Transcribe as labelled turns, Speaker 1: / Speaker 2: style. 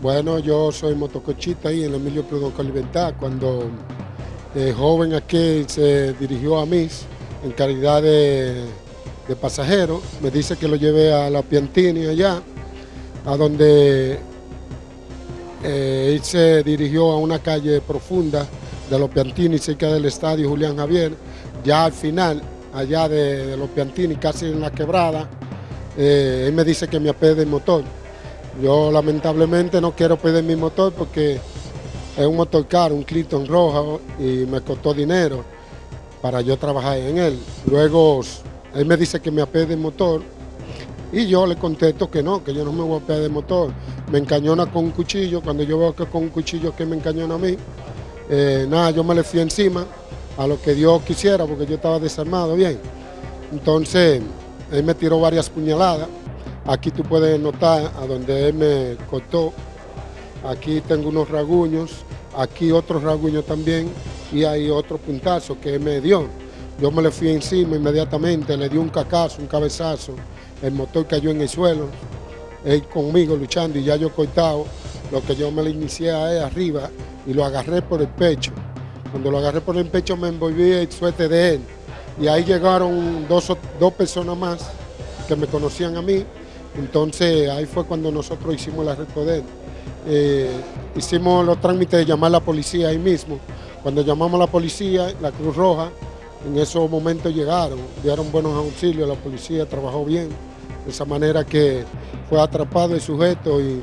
Speaker 1: Bueno, yo soy motocochita ahí en Emilio Prudón Calimentá. Cuando el joven aquí se dirigió a mí en calidad de, pasajero, me dice que lo lleve a la Piantini allá, a donde eh, él se dirigió a una calle profunda de los Piantini, cerca del estadio Julián Javier, ya al final, allá de, los Piantini, casi en la quebrada, eh, él me dice que me apede el motor. Yo lamentablemente no quiero pedir mi motor porque es un motor caro, un Clinton rojo y me costó dinero para yo trabajar en él. Luego él me dice que me apede el motor y yo le contesto que no, que yo no me voy a pedir el motor. Me encañona con un cuchillo, cuando yo veo que con un cuchillo que me encañona a mí, eh, nada, yo me le fui encima a lo que Dios quisiera porque yo estaba desarmado bien. Entonces él me tiró varias puñaladas Aquí tú puedes notar a donde él me cortó. Aquí tengo unos raguños, aquí otros raguños también y hay otro puntazo que él me dio. Yo me le fui encima inmediatamente, le di un cacazo, un cabezazo. El motor cayó en el suelo, él conmigo luchando y ya yo cortado. Lo que yo me le inicié a él arriba y lo agarré por el pecho. Cuando lo agarré por el pecho me envolví el suerte de él. Y ahí llegaron dos, dos personas más que me conocían a mí entonces ahí fue cuando nosotros hicimos el arresto de él. Eh, hicimos los trámites de llamar a la policía ahí mismo. Cuando llamamos a la policía, la Cruz Roja, en esos momentos llegaron, dieron buenos auxilios, la policía trabajó bien, de esa manera que fue atrapado el sujeto y